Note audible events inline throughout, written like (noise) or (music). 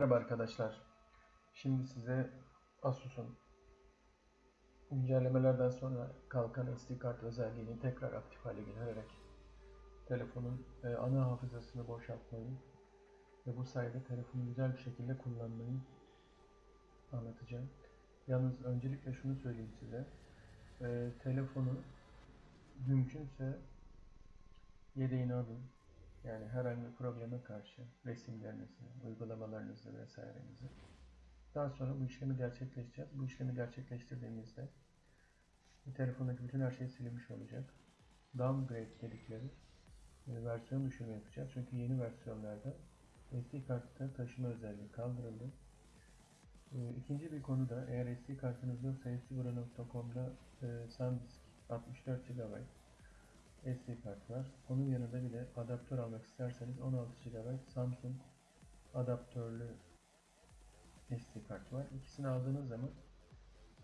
Merhaba arkadaşlar. Şimdi size Asus'un güncellemelerden sonra kalkan SD kart özelliğini tekrar aktif hale getirerek telefonun e, ana hafızasını boşaltmayı ve bu sayede telefonu güzel bir şekilde kullanmayı anlatacağım. Yalnız öncelikle şunu söyleyeyim size. E, telefonu mümkünse yedeğini alın. Yani herhangi bir probleme karşı resimlerinizi, uygulamalarınızı vesairenizi. Daha sonra bu işlemi gerçekleştireceğiz. Bu işlemi gerçekleştirdiğimizde telefondaki bütün her şey silinmiş olacak. Downgrade dedikleri e, versiyon düşürme yapacağız. Çünkü yeni versiyonlarda SD kartı taşıma özelliği kaldırıldı. E, İkinci bir konu da eğer SD kartınız yoksa hepsibura.com'da e, SanDisk 64 GB SD kart var. Onun yanında bir de adaptör almak isterseniz 16 GB Samsung adaptörlü SD kart var. İkisini aldığınız zaman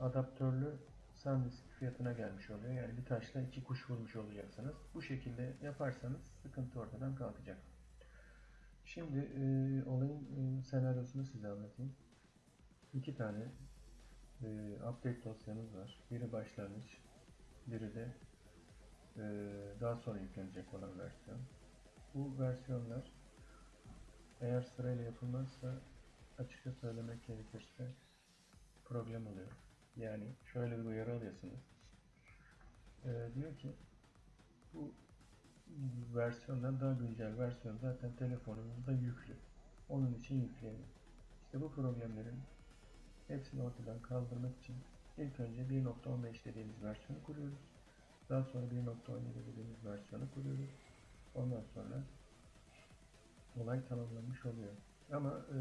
adaptörlü SanDisk fiyatına gelmiş oluyor. Yani bir taşla iki kuş vurmuş olacaksınız. Bu şekilde yaparsanız sıkıntı ortadan kalkacak. Şimdi e, olayın e, senaryosunu size anlatayım. İki tane e, update dosyamız var. Biri başlangıç, biri de daha sonra yüklenecek olan versiyon. Bu versiyonlar eğer sırayla yapılmazsa açıkça söylemek gerekirse problem oluyor. Yani şöyle bir uyarı alıyorsunuz. Ee, diyor ki bu versiyondan daha güncel versiyon zaten telefonumuzda yüklü. Onun için yükleyelim. İşte bu problemlerin hepsini ortadan kaldırmak için ilk önce 1.15 dediğimiz versiyonu kuruyoruz. Daha sonra 1.17 dediğimiz versiyonu kuruyoruz. Ondan sonra olay tamamlanmış oluyor. Ama e,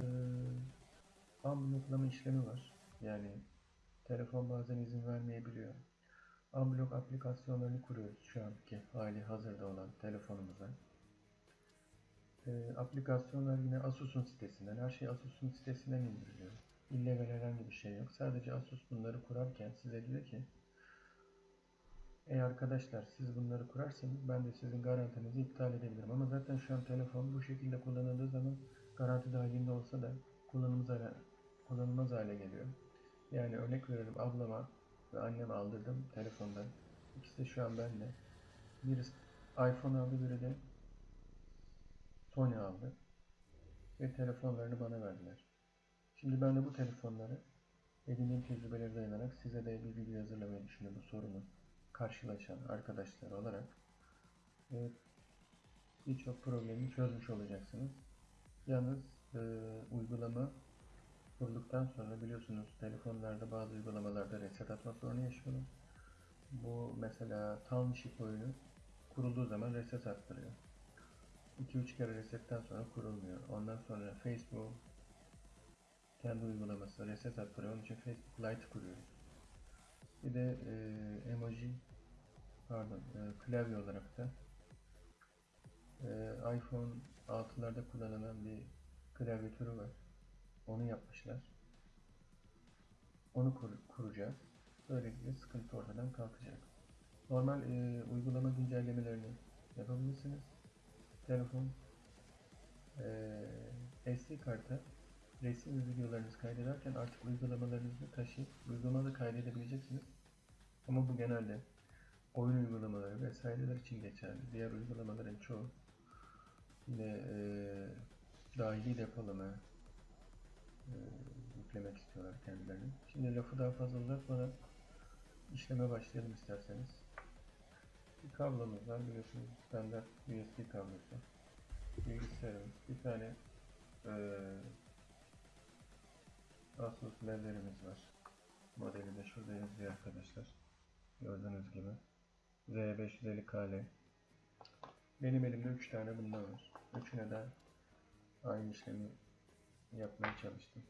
unblocklama işlemi var. Yani telefon bazen izin vermeyebiliyor. Unblock aplikasyonlarını kuruyoruz şu anki hali hazırda olan telefonumuza. E, aplikasyonlar yine Asus'un sitesinden. Her şey Asus'un sitesinden indiriliyor. İllegal herhangi bir şey yok. Sadece Asus bunları kurarken size diyor ki Ey arkadaşlar siz bunları kurarsanız ben de sizin garantinizi iptal edebilirim. Ama zaten şu an telefon bu şekilde kullanıldığı zaman garanti dahilinde olsa da kullanılmaz hale, kullanılmaz hale geliyor. Yani örnek veriyorum ablama ve anneme aldırdım telefondan. İkisi de şu an bende. Birisi iPhone aldı biri de Sony aldı. Ve telefonlarını bana verdiler. Şimdi ben de bu telefonları edindiğim tecrübeleri dayanarak size de bir video hazırlamayı düşünüyorum bu sorunu karşılaşan arkadaşlar olarak evet, birçok problemi çözmüş olacaksınız. Yalnız e, uygulama kurulduktan sonra biliyorsunuz telefonlarda bazı uygulamalarda reset atma sorunu yaşıyorum. Bu mesela Township oyunu kurulduğu zaman reset attırıyor. 2-3 kere resetten sonra kurulmuyor. Ondan sonra Facebook kendi uygulaması reset attırıyor. Onun için Facebook Lite kuruyoruz. Bir de e, emoji pardon e, klavye olarak da e, iPhone 6'larda kullanılan bir klavye türü var. Onu yapmışlar. Onu kur, kuracağız. Böylelikle sıkıntı ortadan kalkacak. Normal e, uygulama güncellemelerini yapabilirsiniz. Telefon e, SD karta resim ve videolarınızı kaydederken artık uygulamalarınızı taşıyıp uygulamada kaydedebileceksiniz. Ama bu genelde oyun uygulamaları vesaireler için geçerli. Diğer uygulamaların çoğu yine e, dahili depolama e, yüklemek istiyorlar kendilerini. Şimdi lafı daha fazla uzatmadan işleme başlayalım isterseniz. Bir kablomuz var biliyorsunuz standart USB kablosu. Bilgisayarımız, bir tane e, Asus ledlerimiz var. Modeli de şurada yazıyor arkadaşlar. Gördüğünüz gibi. Z550KL. Benim elimde 3 tane bundan var. Üçüne de aynı işlemi yapmaya çalıştım.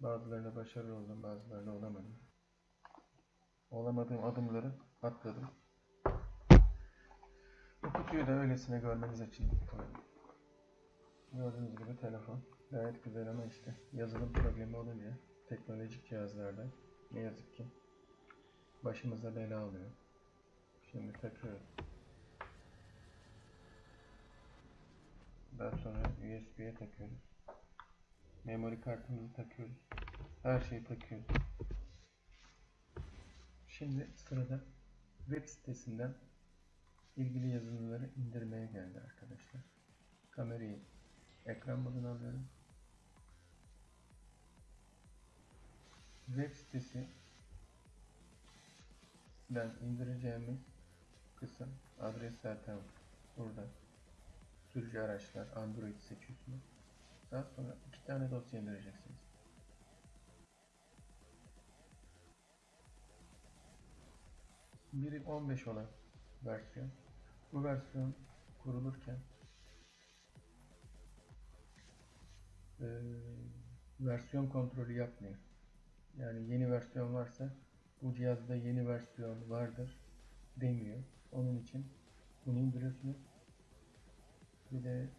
Bazılarında başarılı oldum, bazılarında olamadım. Olamadığım adımları atladım. Bu kutuyu da öylesine görmeniz için. Gördüğünüz gibi telefon. Gayet güzel ama işte yazılım problemi olunca teknolojik cihazlarda ne yazık ki başımıza bela oluyor. Şimdi takıyoruz. Daha sonra USB'ye takıyoruz. Memory kartımızı takıyoruz. Her şeyi takıyoruz. Şimdi sırada web sitesinden ilgili yazılımları indirmeye geldi arkadaşlar. Kamerayı ekran moduna alıyorum. Web sitesi ben indireceğimiz kısım adres zaten burada. Sürücü araçlar Android seçiyorsunuz. Daha sonra iki tane dosya indireceksiniz. Biri 15 olan versiyon. Bu versiyon kurulurken eee, versiyon kontrolü yapmıyor. Yani yeni versiyon varsa bu cihazda yeni versiyon vardır demiyor. Onun için bunu indiriyorsunuz. Bir de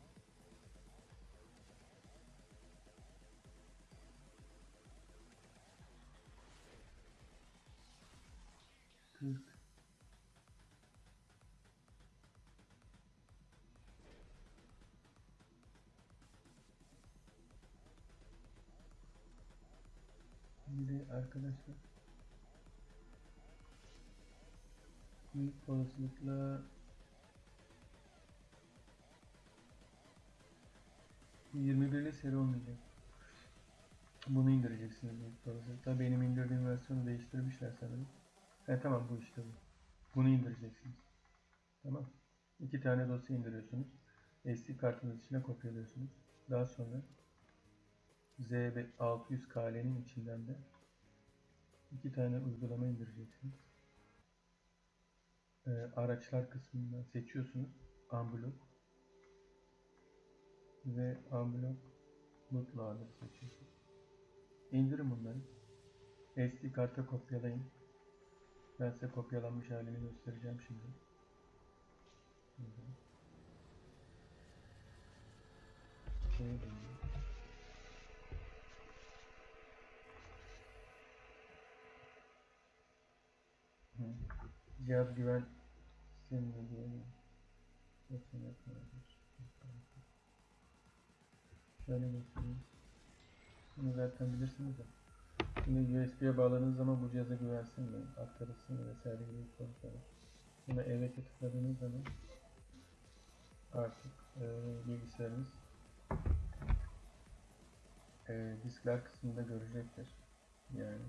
Bir de arkadaşlar büyük olasılıkla bu 21'li seri olmayacak. Bunu indireceksiniz büyük olasılıkla. Benim indirdiğim versiyonu değiştirmişler sanırım. He tamam bu işte bu. Bunu indireceksiniz. Tamam. İki tane dosya indiriyorsunuz. SD kartınız içine kopyalıyorsunuz. Daha sonra Z600KL'nin içinden de iki tane uygulama indireceksiniz. Ee, araçlar kısmından seçiyorsunuz. Unblock ve Unblock bootloader seçiyorsunuz. İndirin bunları. SD karta kopyalayın. Ben size kopyalanmış halini göstereceğim şimdi. İndirin. Cihaz güven sistemine diyelim. Nasıl yapılabilir? Şöyle göstereyim. Bunu zaten bilirsiniz de. Şimdi USB'ye bağladığınız zaman bu cihaza güvensin mi? Aktarılsın mı? Vesaire gibi sorular var. Buna evet'e tıkladığınız zaman artık e, bilgisayarınız e, diskler kısmında görecektir. Yani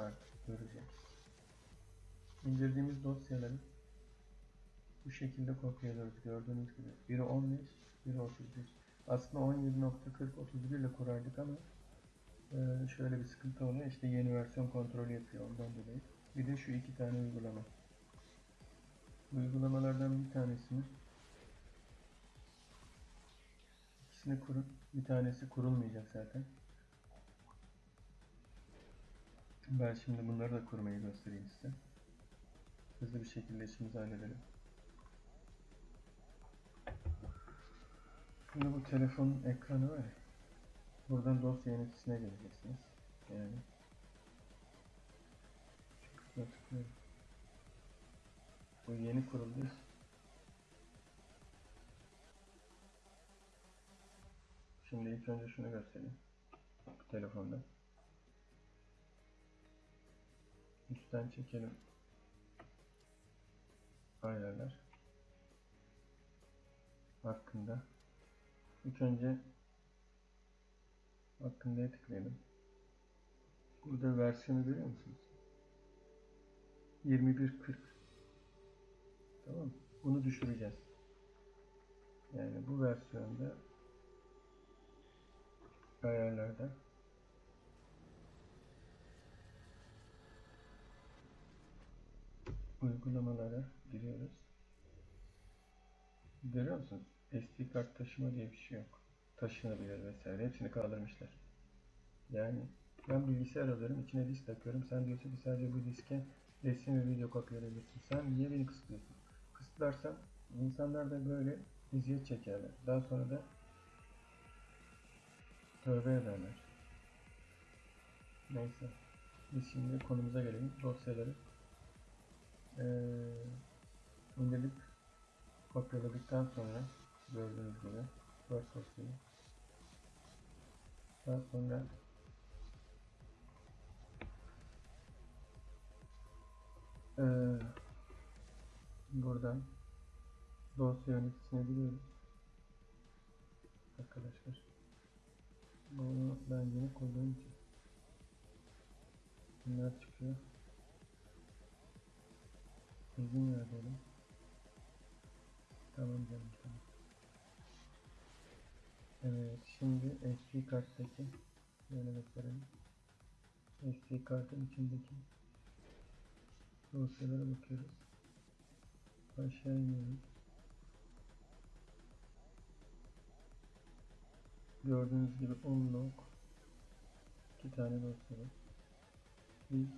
artık göreceğiz. İndirdiğimiz dosyaları bu şekilde kopyalıyoruz gördüğünüz gibi. Biri 15, biri 31. Aslında 17.40 ile kurardık ama e, şöyle bir sıkıntı oluyor. İşte yeni versiyon kontrolü yapıyor ondan dolayı. Bir de şu iki tane uygulama. Uygulamalardan bir tanesini ikisini kurun. Bir tanesi kurulmayacak zaten. Ben şimdi bunları da kurmayı göstereyim size. Hızlı bir şekilde işimizi halledelim. Şimdi bu telefonun ekranı var. Buradan dosya yöneticisine geleceksiniz. Yani. Bu yeni kuruldu. Şimdi ilk önce şunu göstereyim. Telefonda. Üstten çekelim. Ayarlar. Hakkında. İlk önce hakkında'ya tıklayalım. Burada versiyonu görüyor musunuz? 2140. Tamam mı? Bunu düşüreceğiz. Yani bu versiyonda ayarlarda uygulamalara giriyoruz. Görüyor musunuz? SD kart taşıma diye bir şey yok. Taşınabilir vesaire. Hepsini kaldırmışlar. Yani ben bilgisayar alıyorum, içine disk takıyorum. Sen diyorsun ki sadece bu diske resim ve video kopyalayabilirsin. Sen niye beni kısıtlıyorsun? Kısıtlarsan insanlar da böyle eziyet çekerler. Daha sonra da tövbe ederler. Neyse. Biz şimdi konumuza gelelim. Dosyaları eee indirdik. Kopyaladıktan sonra gördüğünüz gibi Word dosyayı daha sonra eee buradan dosya yöneticisine giriyoruz. Arkadaşlar bunu ben yeni koyduğum için bunlar çıkıyor. İzin ver diyelim. Tamam canım tamam. Evet şimdi SD karttaki şöyle gösterelim. SD kartın içindeki dosyalara bakıyoruz. Aşağı iniyoruz. Gördüğünüz gibi 10 log iki tane dosya var. Biz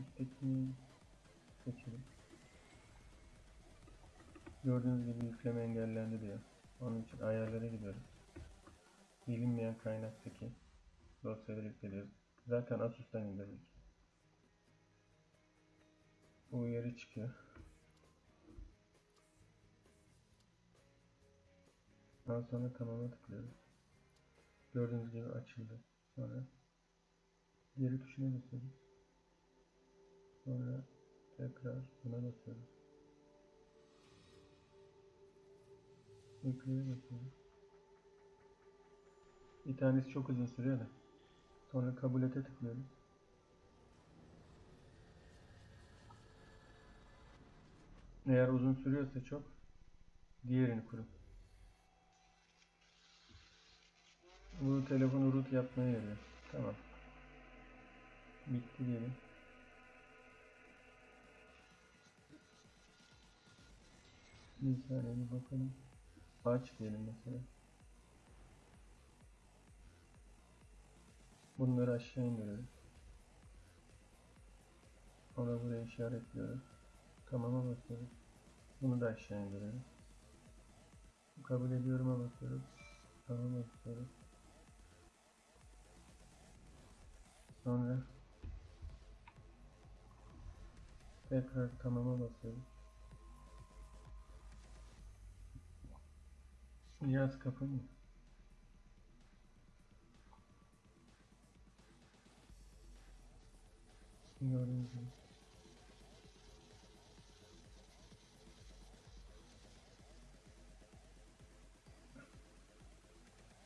üsttekini seçelim. Gördüğünüz gibi yükleme engellendi diyor. Onun için ayarlara gidiyoruz. Bilinmeyen kaynaktaki dosyaları yüklüyoruz. Zaten Asus'tan indirdik. Bu uyarı çıkıyor. Daha sonra tamama tıklıyoruz. Gördüğünüz gibi açıldı. Sonra geri tuşuna basıyoruz. Sonra tekrar buna basıyoruz. Basıyoruz. Bir tanesi çok uzun sürüyor da. Sonra kabul ete tıklıyoruz. Eğer uzun sürüyorsa çok diğerini kurun. Bu telefonu root yapmaya yarıyor. Tamam. Bitti diyelim. Bir saniye bakalım. Aç diyelim mesela. Bunları aşağı indiriyoruz. Ona buraya işaretliyoruz. Tamam'a basıyoruz. Bunu da aşağı indiriyoruz. Kabul ediyorum'a basıyoruz. Tamam basıyoruz. Sonra tekrar tamama basıyoruz. Yaz kapanıyor. Gibi.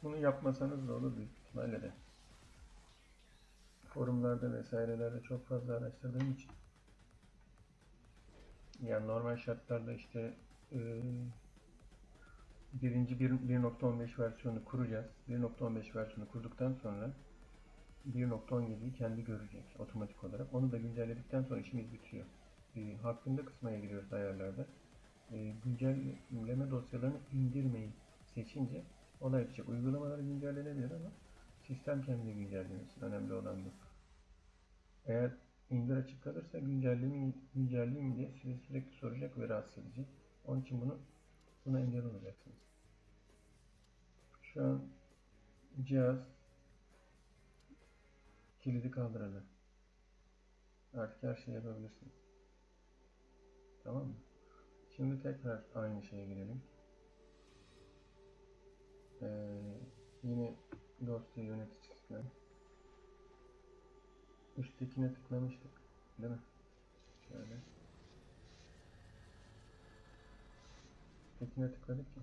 Bunu yapmasanız da olur büyük ihtimalle de. Forumlarda vesairelerde çok fazla araştırdığım için. Yani normal şartlarda işte eee birinci 1.15 versiyonu kuracağız. 1.15 versiyonu kurduktan sonra 1.17'yi kendi görecek otomatik olarak. Onu da güncelledikten sonra işimiz bitiyor. E, hakkında kısmaya giriyoruz ayarlarda. E, güncelleme dosyalarını indirmeyi seçince olay bitecek. Uygulamalar güncellenebilir ama sistem kendi güncellemesin. Önemli olan bu. Eğer indir açık kalırsa güncelleme güncelleyeyim diye sizi sürekli soracak ve rahatsız edecek. Onun için bunu buna engel olacaksınız. Şu an cihaz kilidi kaldırıldı. Artık her şeyi yapabilirsiniz. Tamam mı? Şimdi tekrar aynı şeye girelim. Ee, yine dosya yöneticisine üsttekine tıklamıştık. Değil mi? Şöyle. Üsttekine tıkladık ya.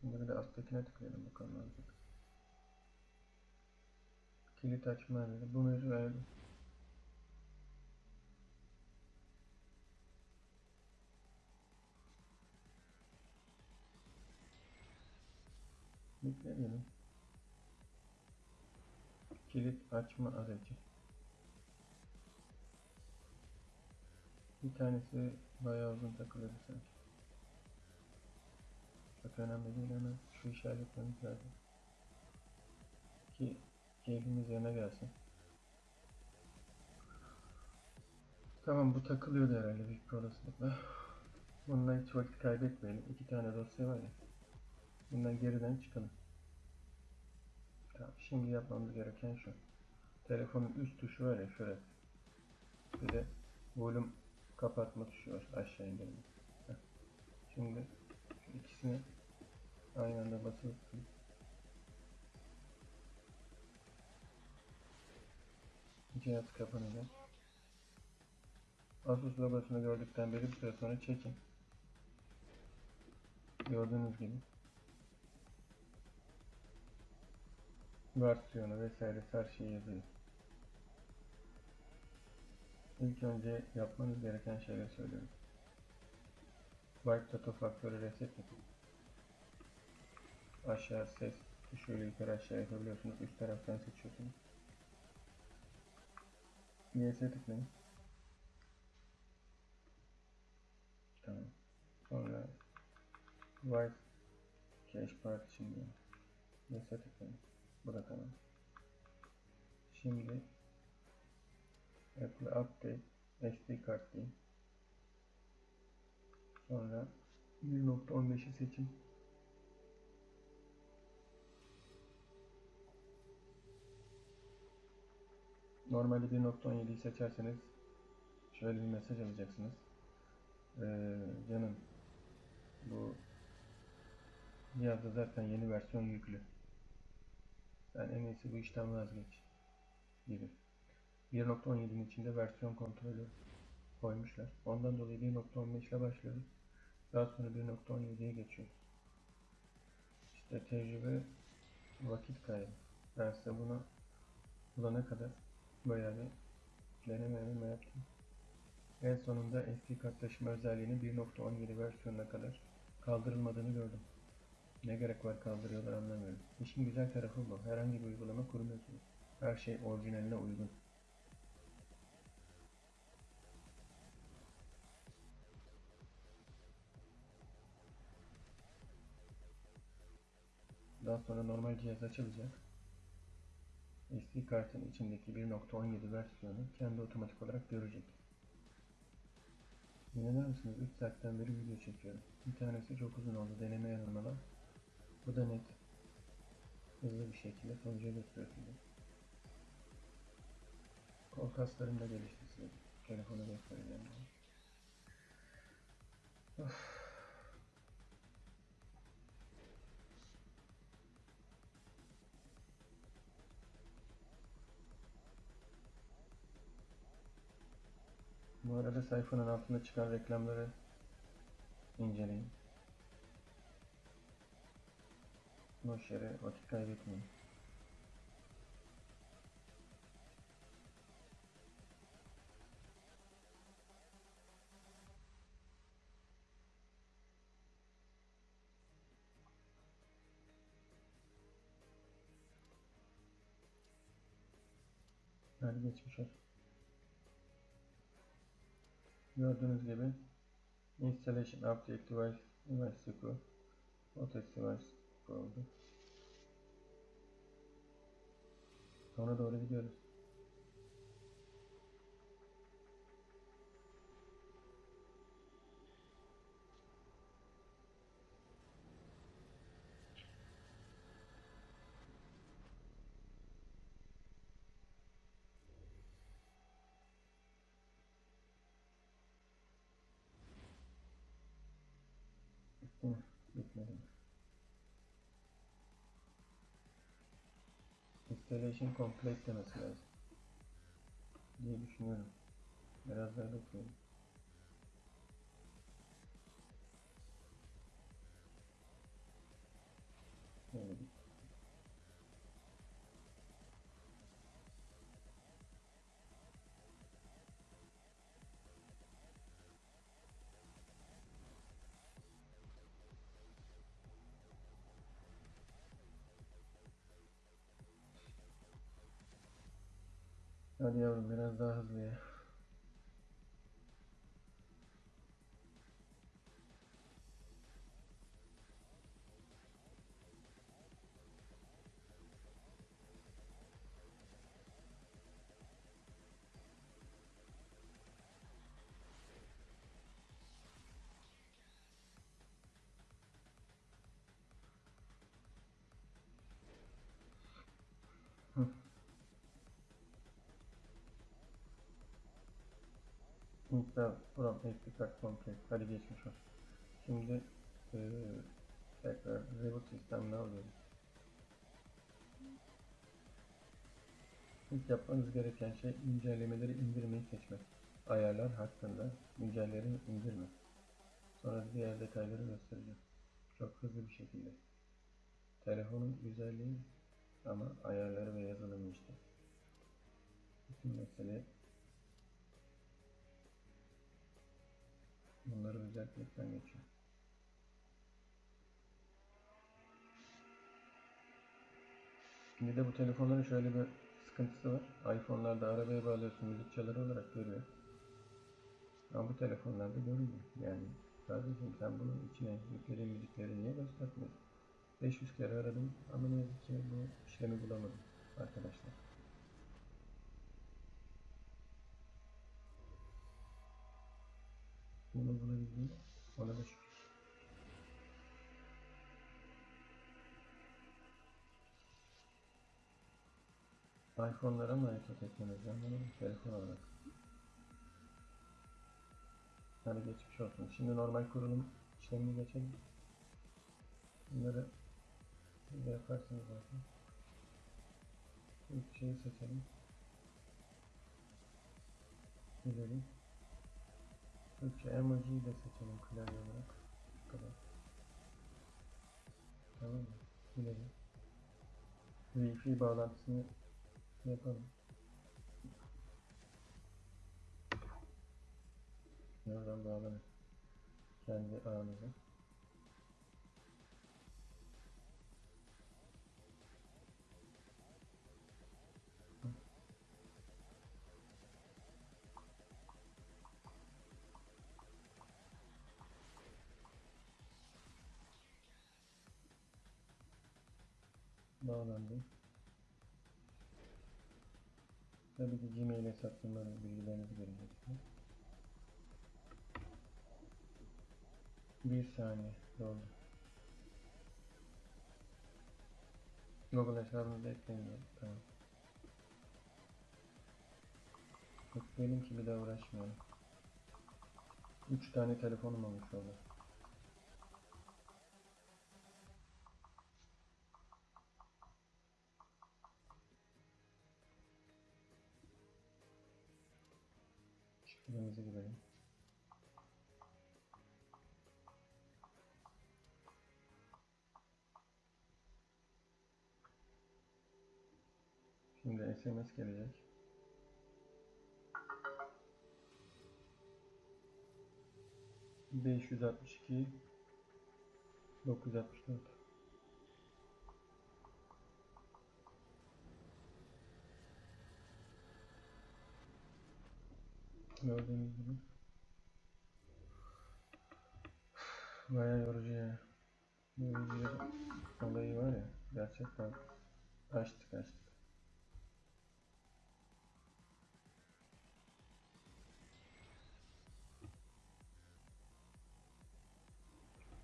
Şimdi bir de alttakine tıklayalım bakalım ne. Kilit açma dedi. Bunu verdim. Bekleyelim. Kilit açma aracı. Bir tanesi bayağı uzun takılıyor sanki. Çok önemli değil hemen şu işaretlememiz lazım. Ki elimiz yana gelsin. Tamam bu takılıyordu herhalde büyük bir olasılıkla. Bununla hiç vakit kaybetmeyelim. İki tane dosya var ya. Bundan geriden çıkalım. Tamam, şimdi yapmamız gereken şu. telefonun üst tuşu var ya şurası. Bir de volüm kapatma tuşu var aşağı indirme. Şimdi ikisini aynı anda basılı tutun. Cihaz kapanacak. Asus logosunu gördükten beri bir süre sonra çekin. Gördüğünüz gibi. Versiyonu vesaire her şey yazıyor. İlk önce yapmanız gereken şeyleri söylüyorum. Wipe Data Faktörü reset yapın. Aşağı ses tuşuyla yukarı aşağı yapabiliyorsunuz. Üst taraftan seçiyorsunuz. YS'e tıklayın. Tamam. Sonra Wipe Cache Partition diyor. YS'e tıklayın. Tamam. Şimdi Apple Update SD kart deyin. Sonra 1.15'i seçin. Normalde 1.17'yi seçerseniz şöyle bir mesaj alacaksınız. Ee, canım bu cihazda zaten yeni versiyon yüklü. Sen en iyisi bu işten vazgeç gibi. 1.17'nin içinde versiyon kontrolü koymuşlar. Ondan dolayı 1.15 ile başlıyoruz. Daha sonra 1.17'ye geçiyoruz. İşte tecrübe vakit kaybı. Ben size bunu bulana kadar bayağı bir deneme yaptım. En sonunda SD kart taşıma özelliğinin 1.17 versiyonuna kadar kaldırılmadığını gördüm. Ne gerek var kaldırıyorlar anlamıyorum. İşin güzel tarafı bu. Herhangi bir uygulama kurmuyorsunuz. Her şey orijinaline uygun. Daha sonra normal cihaz açılacak. SD kartın içindeki 1.17 versiyonu kendi otomatik olarak görecek. İnanır mısınız 3 saatten beri video çekiyorum. Bir tanesi çok uzun oldu deneme yanılmalar. Bu da net. Hızlı bir şekilde sonuca götürüyor. Kol kaslarım da gelişti size. Telefonu göstereceğim. Of. Arada sayfanın altında çıkan reklamları inceleyin. Boş yere vakit kaybetmeyin. Hadi geçmiş olsun. Gördüğünüz gibi installation update device sequence Otex device oldu. Sona doğru gidiyoruz. Installation complete demesi lazım. Diye düşünüyorum. Biraz daha bekleyelim. Hadi yavrum biraz daha Install from SD card complete. Hadi geçmiş olsun. Şimdi eee tekrar reboot sistemine alıyoruz. İlk yapmanız gereken şey güncellemeleri indirmeyi seçmek. Ayarlar hakkında güncellemeleri indirme. Sonra diğer detayları göstereceğim. Çok hızlı bir şekilde. Telefonun güzelliği ama ayarları ve yazılımı işte. Bütün mesele bunları özellikle geçiyor. Şimdi de bu telefonların şöyle bir sıkıntısı var. iPhone'larda arabaya bağlıyorsun müzik çaları olarak görüyor. Ama bu telefonlarda görmüyor. Yani kardeşim sen bunun içine yüklediğin müzikleri niye göstermiyorsun? 500 kere aradım ama ne yazık ki bu işlemi bulamadım arkadaşlar. Bunu bulabildim. Ona da şükür. iPhone'lara mı o teknoloji? Bunu telefon olarak. Hadi geçmiş olsun. Şimdi normal kurulum işlemini geçelim. Bunları yaparsınız zaten. İlk şeyi seçelim. İleri. Türkçe emojiyi de seçelim klavye olarak. Şu kadar. Tamam mı? İleri. Wi-Fi bağlantısını yapalım. Nereden bağlanır? Kendi ağınıza. Bağlandı. Tabii ki Gmail hesaplarınızı bilgilerinizi gireceksiniz. Bir saniye doldu. Google hesabınızı ekleyin. ya, Tamam. Ekleyelim ki bir daha uğraşmayalım. 3 tane telefonum olmuş oldu. Şifremizi girelim. Şimdi SMS gelecek. Beş yüz altmış iki dokuz altmış dört. Gördüğünüz gibi. Bayağı yorucu ya. Yorucu olayı var ya. Gerçekten açtık açtık.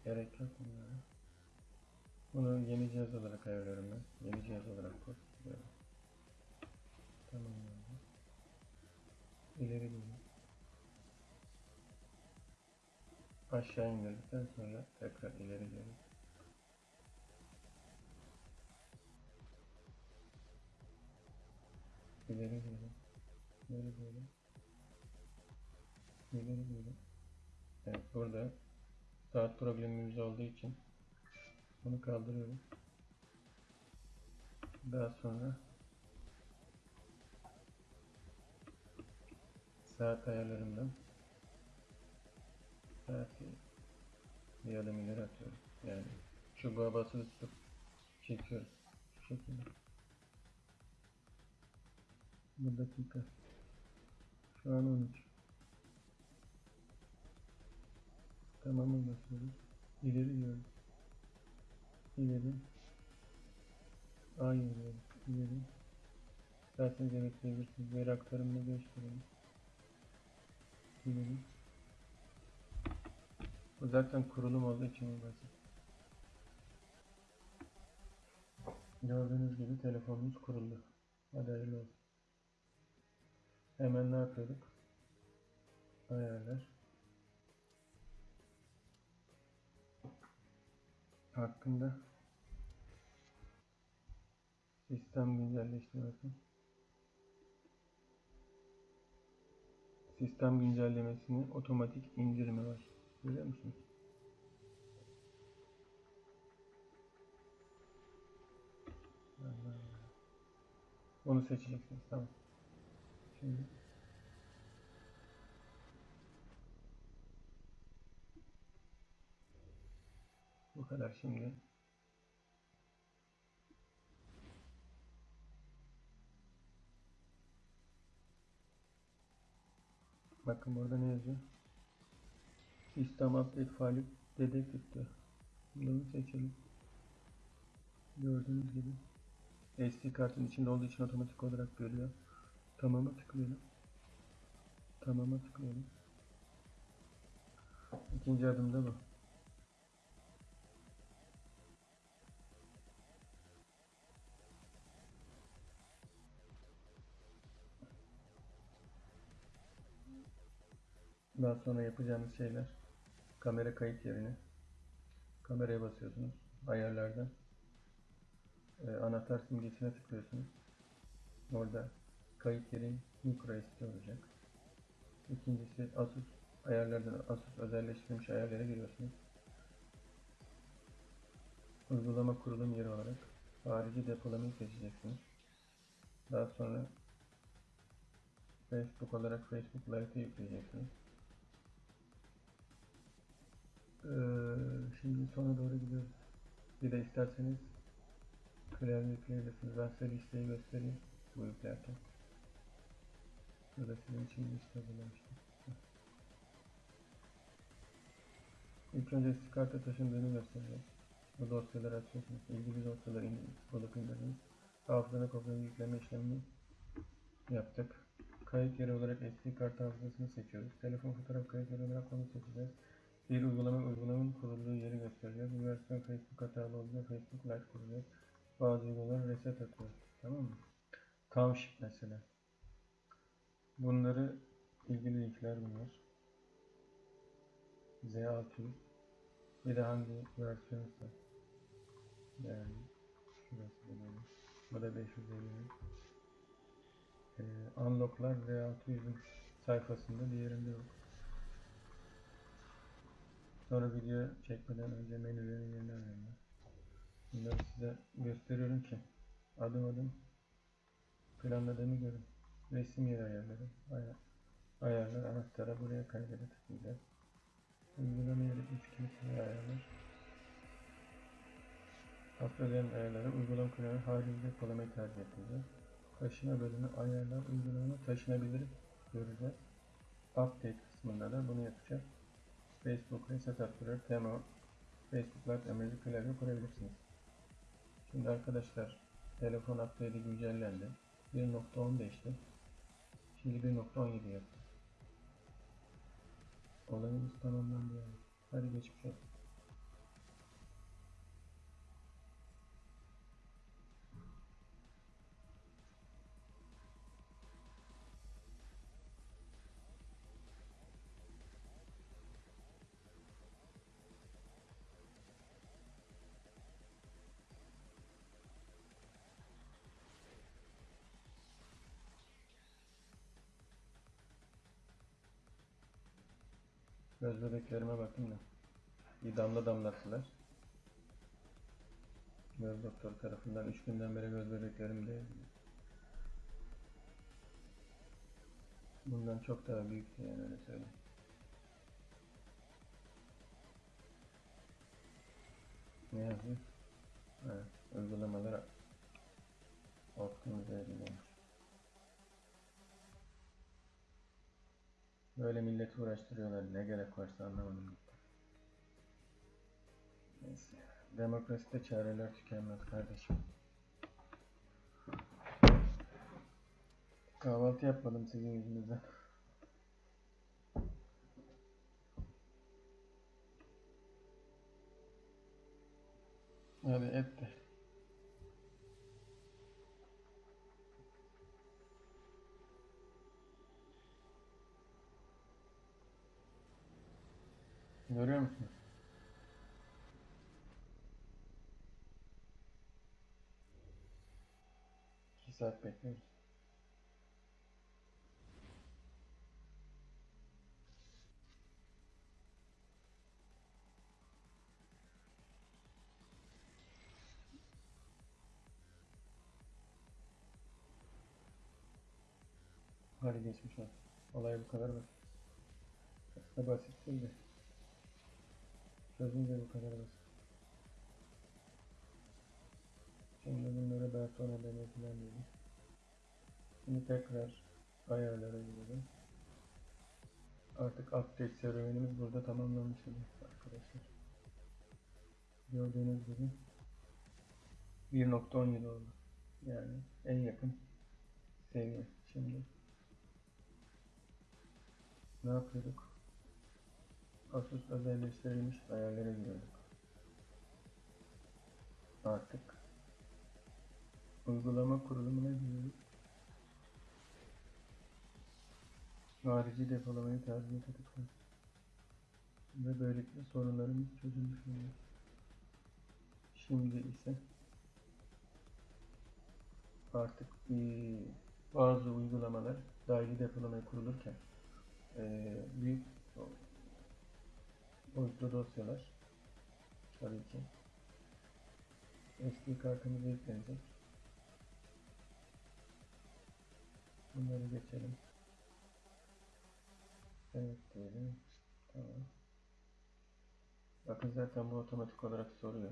Gerek yok bunlara. Bunu yeni cihaz olarak ayarlıyorum ben. Yeni cihaz olarak koy. Böyle. Tamam. İleri gidiyor. Aşağı indirdikten sonra tekrar ileri geliyor. İleri geliyor. İleri geliyor. İleri geliyor. Evet burada saat problemimiz olduğu için bunu kaldırıyorum. Daha sonra saat ayarlarından saati bir adım ileri atıyorum. Yani çubuğa basılı tutup çekiyoruz. Şu şekilde. Bir dakika. Şu an 13. Tamamı basıyoruz. İleri diyoruz. İleri. A yürüyoruz. İleri. Zaten bekleyebilirsiniz. Veri aktarımını gösterelim. İleri. Bu zaten kurulum olduğu için basit. Gördüğünüz gibi telefonumuz kuruldu. Hadi hayırlı olsun. Hemen ne yapıyorduk? ayarlar hakkında sistem güncelleştirmesi sistem güncellemesini otomatik indirimi var. Görüyor musunuz? Onu seçeceksiniz. Tamam. Şimdi bu kadar şimdi. Bakın burada ne yazıyor? System update faili diyor. Bunu seçelim. Gördüğünüz gibi SD kartın içinde olduğu için otomatik olarak görüyor. Tamam'a tıklayalım. Tamam'a tıklayalım. İkinci adım da bu. Daha sonra yapacağımız şeyler kamera kayıt yerine kameraya basıyorsunuz. Ayarlardan e, anahtar simgesine tıklıyorsunuz. Orada kayıt yeri micro SD olacak. İkincisi Asus ayarlardan Asus özelleştirilmiş ayarlara giriyorsunuz. Uygulama kurulum yeri olarak harici depolamayı seçeceksiniz. Daha sonra Facebook olarak Facebook Lite'ı yükleyeceksiniz ee, şimdi sona doğru gidiyoruz. Bir de isterseniz klavye yükleyebilirsiniz. Ben size listeyi göstereyim bu yüklerken. Burada sizin için liste hazırlamıştım. İlk önce SD karta taşındığını göstereceğim. Bu dosyaları açıyorsunuz. İlgili dosyaları bulup indirdiniz. Hafızana kopyalama yükleme işlemini yaptık. Kayıt yeri olarak SD kart hafızasını seçiyoruz. Telefon fotoğraf kayıt yeri olarak onu seçeceğiz. Bir uygulama uygulamanın kurulduğu yeri göstereceğiz. Bu versiyon Facebook hatalı olduğunda Facebook Lite kuracağız. Bazı uygulamalar reset atıyor. Tamam mı? Township mesela. Bunları ilgili linkler bunlar. Z600 bir de hangi versiyonsa yani şurası da. Bu da 550 ee, Unlock'lar Z600'ün sayfasında diğerinde yok. Sonra video çekmeden önce menülerin yerini öğrendim. Bunları size gösteriyorum ki adım adım planladığımı görün. Resim yeri ayarları, ayar, ayarlar, anahtara buraya kaydede tıklayacağız. Uygulama yeri 3 kimseye ayarlar. Haftaların ayarları, uygulama kullanımı harici depolamayı tercih edeceğiz. Taşıma bölümü ayarlar, uygulama taşınabilir göreceğiz. Update kısmında da bunu yapacağız. Facebook Reset Upgrade Tema Facebook Live emri klavye kurabilirsiniz. Şimdi arkadaşlar telefon update'i güncellendi. 1.15'ti. Şimdi 1.17 yaptı. Olayımız tamamlandı yani. Hadi geçmiş olsun. Göz bebeklerime bakın da. Bir damla damlattılar. Göz doktoru tarafından 3 günden beri göz bebeklerim de bundan çok daha büyüktü yani öyle söyleyeyim. Ne yazıyor? Evet, uygulamalar optimize edilmiş. Böyle milleti uğraştırıyorlar. Ne gerek varsa anlamadım. Neyse. Demokraside çareler tükenmez kardeşim. Kahvaltı yapmadım sizin yüzünüzden. Hadi et de. Görüyor musunuz? İki saat bekliyoruz. Hadi geçmiş olsun. Olay bu kadar basit. Aslında basit değil de. Bu kadar basit. Şimdi bunları daha sonra denetleyelim. Şimdi tekrar ayarlara girelim. Artık update serüvenimiz burada tamamlanmış oluyor arkadaşlar. Gördüğünüz gibi 1.17 oldu. Yani en yakın seviye. Şimdi ne yapıyorduk? Asus özelleştirilmiş ayarlara giriyorduk. Artık uygulama kurulumuna giriyoruz. Harici depolamayı tercih tıklıyoruz. Ve böylelikle sorunlarımız çözülmüş oluyor. Şimdi ise artık bazı uygulamalar dahili depolamaya kurulurken büyük boyutlu dosyalar tabii ki SD kartımıza yüklenecek. Bunları geçelim. Evet diyelim. Tamam. Bakın zaten bu otomatik olarak soruyor.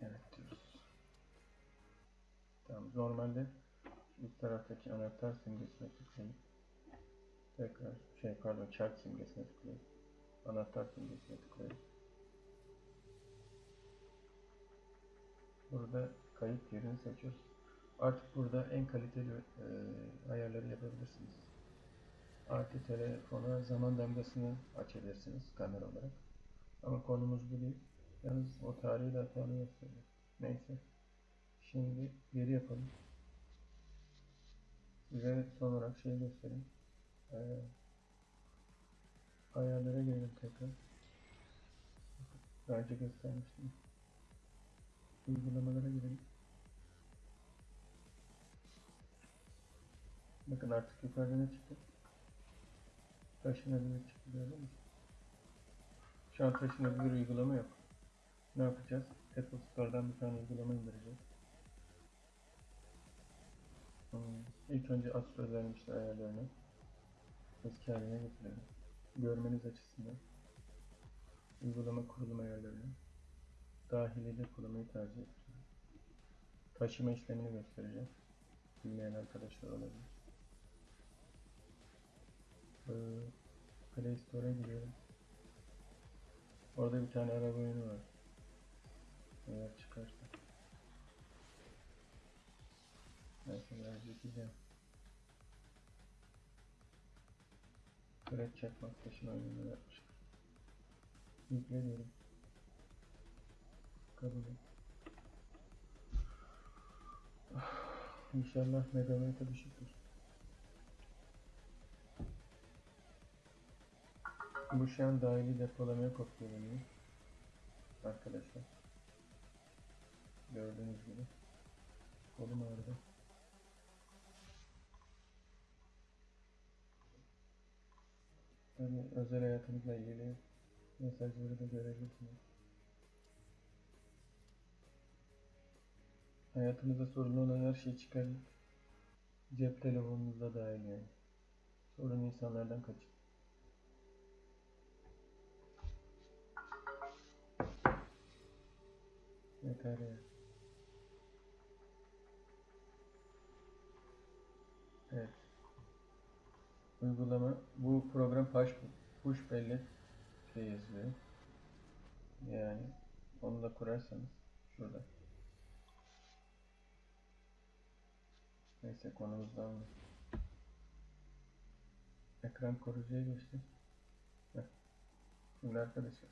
Evet diyoruz. Tamam. Normalde üst taraftaki anahtar simgesine tıklayıp tekrar şey pardon çark simgesine tıklayıp anahtar simgesine tıklayıp burada kayıt yerini seçiyoruz. Artık burada en kaliteli e, ayarları yapabilirsiniz. Artı telefona zaman damgasını açabilirsiniz kamera olarak. Ama konumuz bu değil. Yalnız o tarihi de hatalı gösteriyor. Neyse. Şimdi geri yapalım. Size son olarak şey göstereyim. Ee, ayarlara girelim tekrar. Daha önce göstermiştim. Uygulamalara girelim. Bakın artık yukarıda ne çıktı? Taşınabilir çıktı gördün mü? Şu an taşınabilir uygulama yok. Ne yapacağız? Apple Store'dan bir tane uygulama indireceğiz. Hmm. İlk önce Asus özelmişler ayarlarını eski haline getirelim. Görmeniz açısından uygulama kurulum ayarlarını dahili depolamayı tercih edeceğim. Taşıma işlemini göstereceğim. Bilmeyen arkadaşlar olabilir. Ee, Play Store'a giriyorum. Orada bir tane araba oyunu var. Eğer çıkarsa. Mesela çekeceğim. Kırık çakmak taşın oyununu yapmışlar. Yükle diyorum. Kabul et. İnşallah megabayta düşüktür. Bu şu an dahili depolamaya kopyalanıyor. Arkadaşlar. Gördüğünüz gibi. Kolum ağrıdı. Hani özel hayatınızla ilgili mesajları da görebilirsiniz. Hayatınızda sorun olan her şeyi çıkarın. Cep telefonunuzda dahil yani. Sorun insanlardan kaçın. Yeter ya. Evet. Uygulama bu program push, push bellek şey yazıyor. Yani onu da kurarsanız şurada. Neyse konumuz dağılmış. Ekran koruyucuya geçtim. Heh. Şimdi arkadaşlar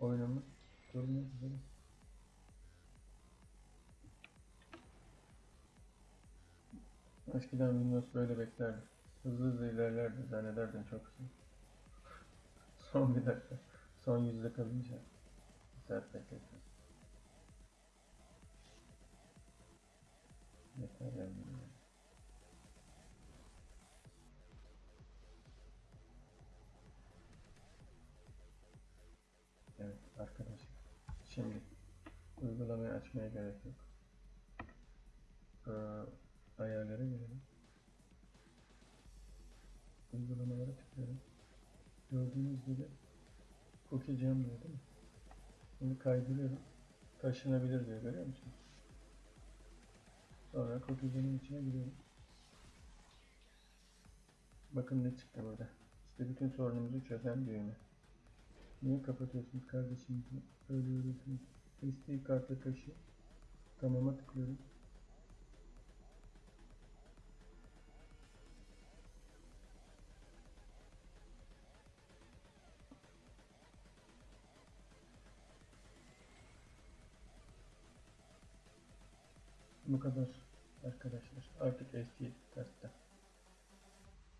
oyunumuz durmuyor. Eskiden Windows böyle beklerdi. Hızlı hızlı ilerlerdi zannederdin çok hızlı. (laughs) Son bir dakika. Son yüzde kalınca bir saat bekledim. Yeter yani. Evet arkadaşlar. Şimdi uygulamayı açmaya gerek yok. Ee, ayarlara girelim. Uygulamalara tıklıyorum. Gördüğünüz gibi cookie jam diyor değil mi? Bunu kaydırıyorum. Taşınabilir diyor görüyor musunuz? Sonra cookie jam'in içine giriyorum. Bakın ne çıktı burada. İşte bütün sorunumuzu çözen düğme. Niye kapatıyorsunuz kardeşim? Böyle üretiyorsunuz. SD kartı taşı. Tamama tıklıyorum. Bu kadar arkadaşlar. Artık SD kartta.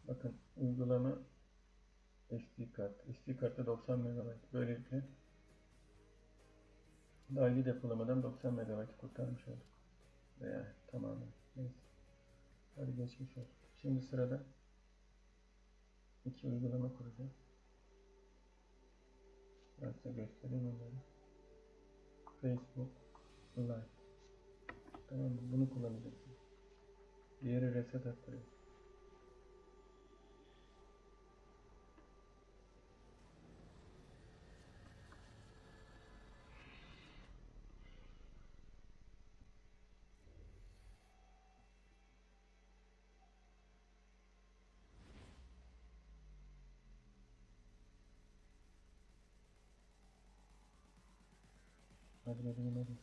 Bakın uygulama SD kart. SD kartta 90 MB. Böylelikle dahili depolamadan 90 MB kurtarmış olduk. Veya tamamen. Neyse. Hadi geçmiş olsun. Şimdi sırada iki uygulama kuracağız. Ben size göstereyim onları. Facebook Live. Tamam? Bunu kullanacaksın. Diğeri reset attırıyor. Hadi bakalım hadi.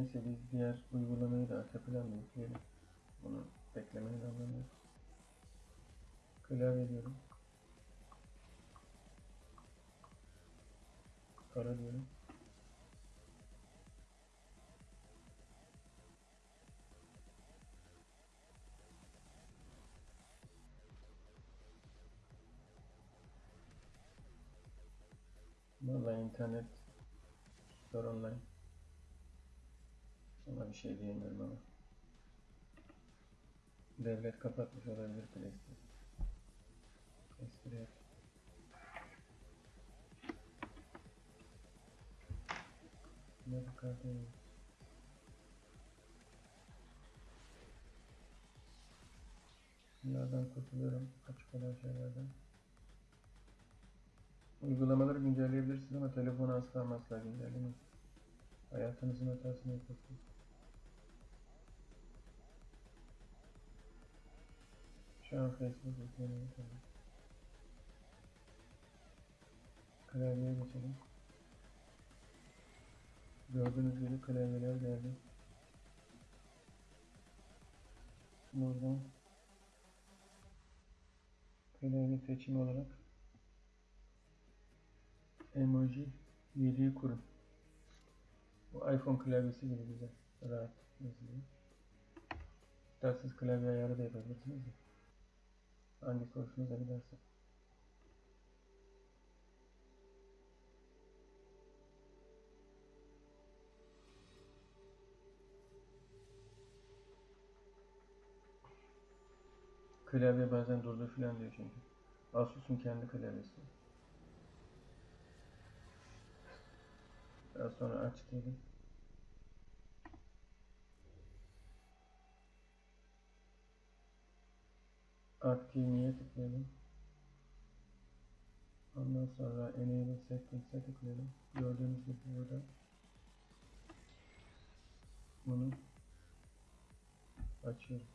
Neyse biz diğer uygulamayı da arka planda yükleyelim. Bunu beklemenin anlamı yok. Klavye diyorum. Kara diyorum. Vallahi internet zor online. Ona bir şey diyemiyorum ama. Devlet kapatmış olabilir PlayStation. Espri yap. Ne bu kardeşim? Bunlardan kurtuluyorum. Açık olan şeylerden. Uygulamaları güncelleyebilirsiniz ama telefonu asla asla güncellemeyin. Hayatınızın hatasını yapıyorsunuz. Şu an Facebook yükleniyor tabii. Klavyeye geçelim. Gördüğünüz gibi klavyeler geldi. Buradan klavye seçimi olarak emoji 7'yi kurun. Bu iPhone klavyesi gibi güzel. Rahat yazılıyor. İsterseniz klavye ayarı da yapabilirsiniz de. Hangisi hoşunuza giderse. Klavye bazen durdur filan diyor çünkü. Asus'un kendi klavyesi. Daha sonra aç diyelim. Aktiveye tıklayalım. Ondan sonra Enable Settings'e tıklayalım. Gördüğünüz gibi burada bunu açıyorum.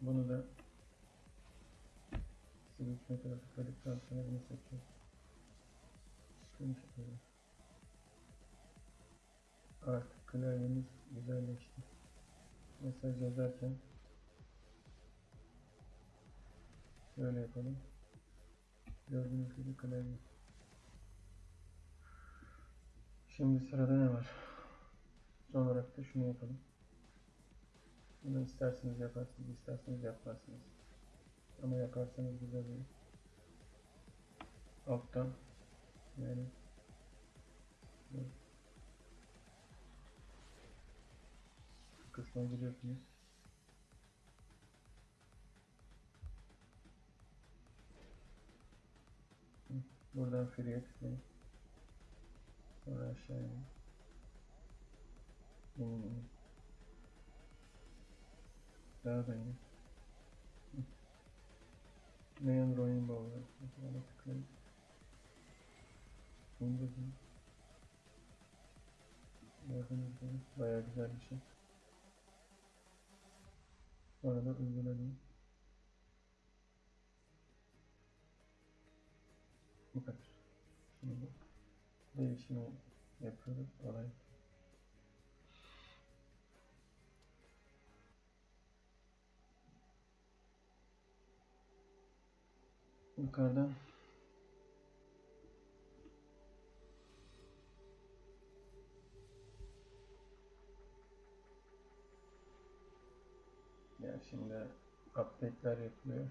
Bunu da Switch Metal'a tıkladıktan sonra bunu seçiyoruz. Artık klavyemiz güzelleşti. Mesaj yazarken şöyle yapalım. Gördüğünüz gibi klavye. Şimdi sırada ne var? Son olarak da şunu yapalım. Bunu isterseniz yaparsınız, isterseniz yapmazsınız. Ama yaparsanız güzel olur. Alttan yani bu kısma giriyorsunuz. Hı, Buradan free'ye tıklayın. Sonra aşağıya inin. Daha da inin. Neon Rainbow var. Ona tıklayın. Gördüğünüz gibi bayağı güzel bir şey. Sonra da uyguladım. Bu kadar. Şimdi değişimi yapıyoruz. Olay. Yukarıdan şimdi update'ler yapılıyor.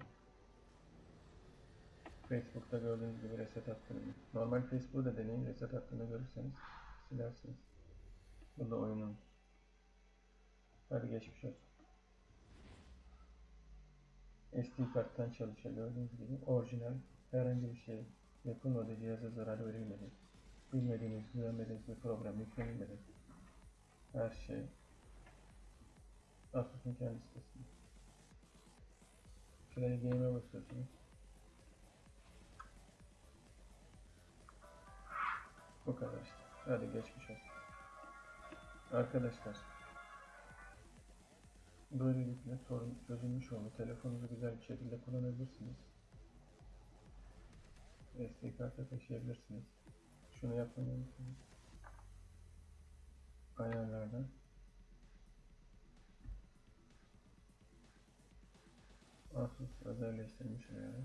Facebook'ta gördüğünüz gibi reset attığını. Normal Facebook'u da deneyin. Reset attığını görürseniz silersiniz. Bu da oyunun. Hadi geçmiş olsun. SD karttan çalışıyor gördüğünüz gibi. Orijinal herhangi bir şey yapılmadı. Cihaza zarar verilmedi. Bilmediğiniz, güvenmediğiniz bir program yüklenilmedi. Her şey Asus'un kendi sitesinde. Play Game'e basıyorsunuz. Bu kadar işte. Hadi geçmiş olsun. Arkadaşlar. Böylelikle sorun çözülmüş oldu. Telefonunuzu güzel bir şekilde kullanabilirsiniz. SD karta taşıyabilirsiniz. Şunu unutmayın. Ayarlardan. Asus özelleştirilmiş ayarı.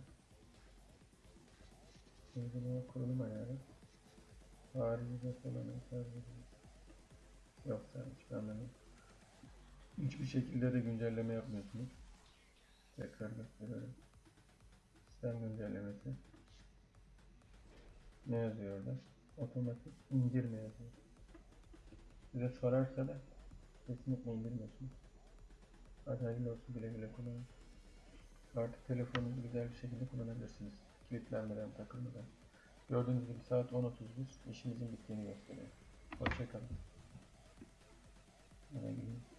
Uygulama kurulum ayarı. Harici depolama tercih Yok hiç anlamıyorum. Hiçbir şekilde de güncelleme yapmıyorsunuz. Tekrar gösteriyorum. Sistem güncellemesi. Ne yazıyor orada? Otomatik indirme yazıyor. Size sorarsa da kesinlikle indirmiyorsunuz. Hadi hayırlı olsun güle güle kullanın artık telefonunuzu güzel bir şekilde kullanabilirsiniz. Kilitlenmeden, takılmadan. Gördüğünüz gibi saat 10.31 işimizin bittiğini gösteriyor. Hoşçakalın. Buna gidin.